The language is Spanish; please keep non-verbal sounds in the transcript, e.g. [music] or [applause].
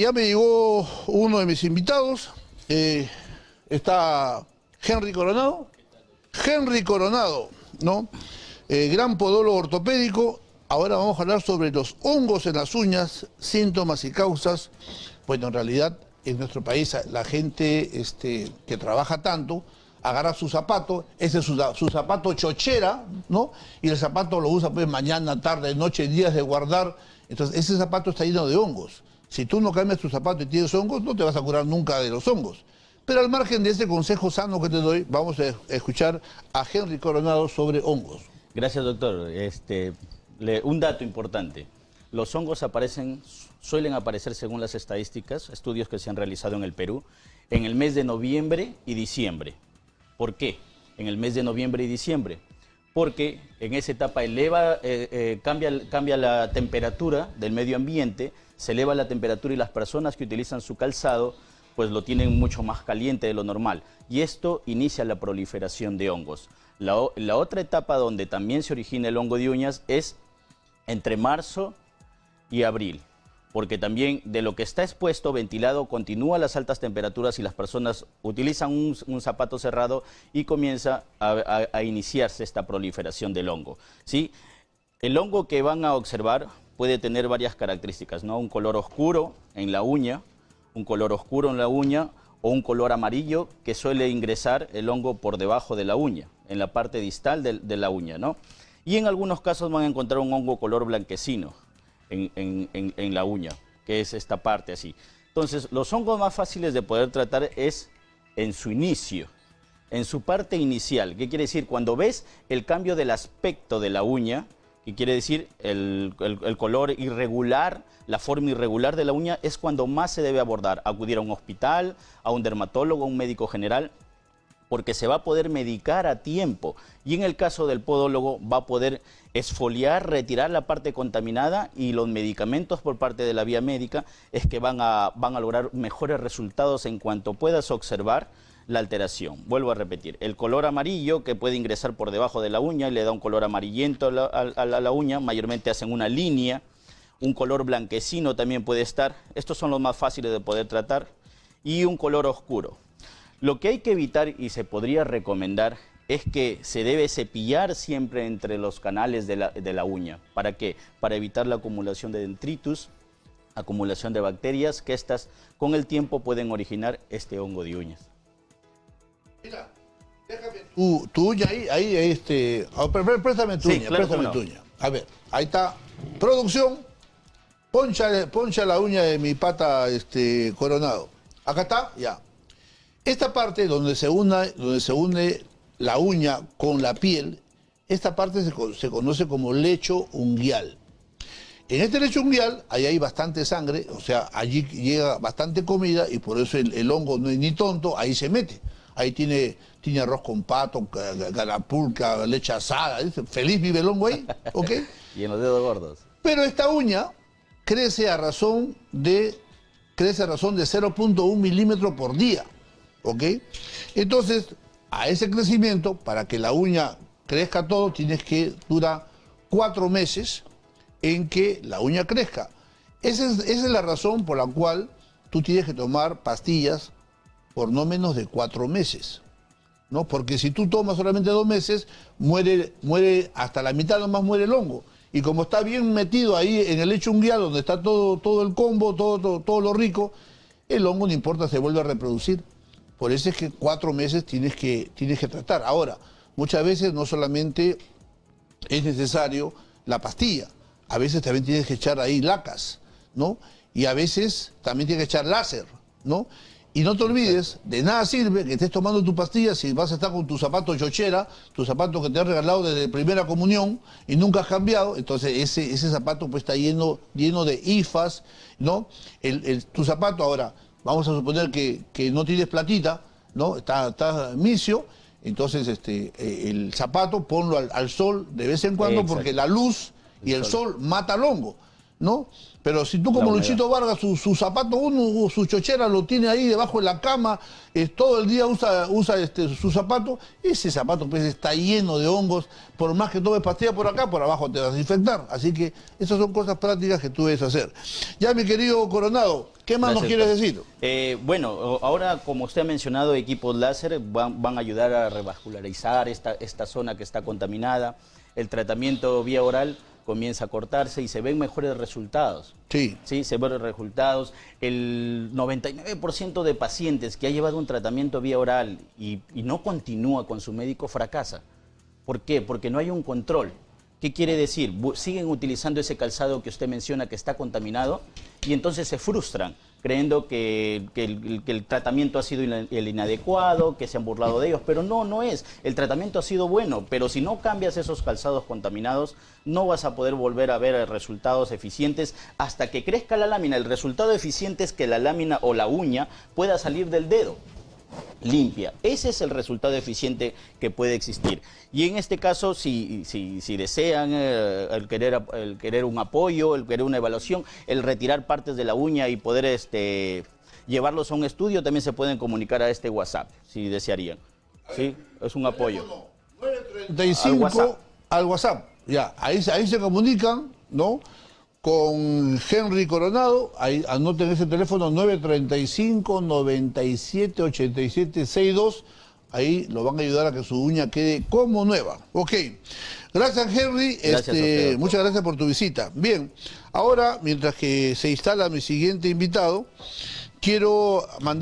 Ya me llegó uno de mis invitados, eh, está Henry Coronado. Henry Coronado, ¿no? Eh, gran podólogo ortopédico. Ahora vamos a hablar sobre los hongos en las uñas, síntomas y causas. Bueno, en realidad en nuestro país la gente este, que trabaja tanto agarra su zapato, ese es su, su, zapato chochera, ¿no? Y el zapato lo usa pues mañana, tarde, noche, días de guardar. Entonces ese zapato está lleno de hongos. Si tú no cambias tu zapato y tienes hongos, no te vas a curar nunca de los hongos. Pero al margen de ese consejo sano que te doy, vamos a escuchar a Henry Coronado sobre hongos. Gracias, doctor. Este, un dato importante. Los hongos aparecen, suelen aparecer según las estadísticas, estudios que se han realizado en el Perú, en el mes de noviembre y diciembre. ¿Por qué? En el mes de noviembre y diciembre. Porque en esa etapa eleva, eh, eh, cambia, cambia la temperatura del medio ambiente, se eleva la temperatura y las personas que utilizan su calzado pues lo tienen mucho más caliente de lo normal. Y esto inicia la proliferación de hongos. La, la otra etapa donde también se origina el hongo de uñas es entre marzo y abril porque también de lo que está expuesto, ventilado, continúa las altas temperaturas y las personas utilizan un, zapato cerrado y comienza a, iniciarse esta proliferación del hongo. ¿sí? El hongo que van a observar puede tener varias características, ¿no? Un color oscuro en la uña, un color oscuro en la uña o un color amarillo que suele ingresar el hongo por debajo de la uña, en la parte distal de, la uña, ¿no? Y en algunos casos van a encontrar un hongo color blanquecino en, la uña, que es esta parte así. Entonces, los hongos más fáciles de poder tratar es en su inicio, en su parte inicial. ¿Qué quiere decir? Cuando ves el cambio del aspecto de la uña, y quiere decir el, color irregular, la forma irregular de la uña, es cuando más se debe abordar. Acudir a un hospital, a un dermatólogo, a un médico general, porque se va a poder medicar a tiempo. Y en el caso del podólogo va a poder esfoliar, retirar la parte contaminada y los medicamentos por parte de la vía médica es que van a, van a lograr mejores resultados en cuanto puedas observar la alteración. Vuelvo a repetir, el color amarillo que puede ingresar por debajo de la uña y le da un color amarillento a la, uña, mayormente hacen una línea, un color blanquecino también puede estar, estos son los más fáciles de poder tratar, y un color oscuro. Lo que hay que evitar y se podría recomendar es que se debe cepillar siempre entre los canales de la, de la uña. ¿Para qué? Para evitar la acumulación de dendritus, acumulación de bacterias, que estas con el tiempo pueden originar este hongo de uñas. Mira, déjame tu, uña ahí, ahí, este... Oh, préstame tu uña, préstame tu uña. A ver, ahí está. Producción, poncha, poncha la uña de mi pata este, coronado. Acá está, ya. Esta parte donde se, une, donde se une la uña con la piel, esta parte se, se conoce como lecho unguial. En este lecho unguial, ahí hay bastante sangre, o sea, allí llega bastante comida y por eso el, el hongo no es ni tonto, ahí se mete ahí tiene, tiene arroz con pato, garapulca, leche asada, feliz vive el hongo ahí, [laughs] ¿ok? y en los dedos gordos. Pero esta uña crece a razón de, crece a razón de 0.1 milímetro por día, ¿ok? Entonces, a ese crecimiento, para que la uña crezca todo, tienes que durar cuatro meses en que la uña crezca. Esa es, la razón por la cual tú tienes que tomar pastillas por no menos de cuatro meses. ¿no? Porque si tú tomas solamente dos meses, muere, muere hasta la mitad nomás muere el hongo. Y como está bien metido ahí en el lecho unguial, donde está todo, todo el combo, todo, todo, lo rico, el hongo no importa, se vuelve a reproducir. Por eso es que cuatro meses tienes que, tienes que tratar. Ahora, muchas veces no solamente es necesario la pastilla, a veces también tienes que echar ahí lacas, ¿no? Y a veces también tienes que echar láser, ¿no? Y no te olvides, de nada sirve que estés tomando tu pastilla si vas a estar con tu zapato chochera, tu zapato que te han regalado desde primera comunión y nunca has cambiado, entonces ese, ese zapato pues está lleno, lleno de ifas, ¿no? El, tu zapato ahora, vamos a suponer que, no tienes platita, ¿no? Está, está misio, entonces este, eh, el zapato ponlo al, sol de vez en cuando porque la luz y el sol. mata al hongo. ¿No? Pero si tú como Luchito Vargas, su, su zapato, uno, su chochera lo tiene ahí debajo de la cama, eh, todo el día usa, usa este, su zapato, ese zapato pues está lleno de hongos, por más que tomes pastilla por acá, por abajo te vas a infectar. Así que esas son cosas prácticas que tú debes hacer. Ya, mi querido Coronado, ¿qué más nos quieres decir? Eh, bueno, ahora como usted ha mencionado, equipos láser van, van a ayudar a revascularizar esta, esta zona que está contaminada. El tratamiento vía oral comienza a cortarse y se ven mejores resultados. Sí. Sí, se ven resultados. El 99% de pacientes que ha llevado un tratamiento vía oral y, y no continúa con su médico fracasa. ¿Por qué? Porque no hay un control. ¿Qué quiere decir? Siguen utilizando ese calzado que usted menciona que está contaminado y entonces se frustran creyendo que, que el, el tratamiento ha sido el inadecuado, que se han burlado de ellos, pero no, no es. El tratamiento ha sido bueno, pero si no cambias esos calzados contaminados, no vas a poder volver a ver resultados eficientes hasta que crezca la lámina. El resultado eficiente es que la lámina o la uña pueda salir del dedo limpia. Ese es el resultado eficiente que puede existir. Y en este caso, si, si, si desean eh, el, querer, el querer un apoyo, el querer una evaluación, el retirar partes de la uña y poder este, llevarlos a un estudio, también se pueden comunicar a este WhatsApp, si desearían. ¿Sí? Es un apoyo. 35 Al WhatsApp. al WhatsApp. Ya, ahí, ahí se comunican, ¿no? Con Henry Coronado, ahí anoten ese teléfono 935 97 87 62. Ahí lo van a ayudar a que su uña quede como nueva. Ok. Gracias, Henry. Gracias Este, muchas gracias por tu visita. Bien, ahora, mientras que se instala mi siguiente invitado, quiero mandar.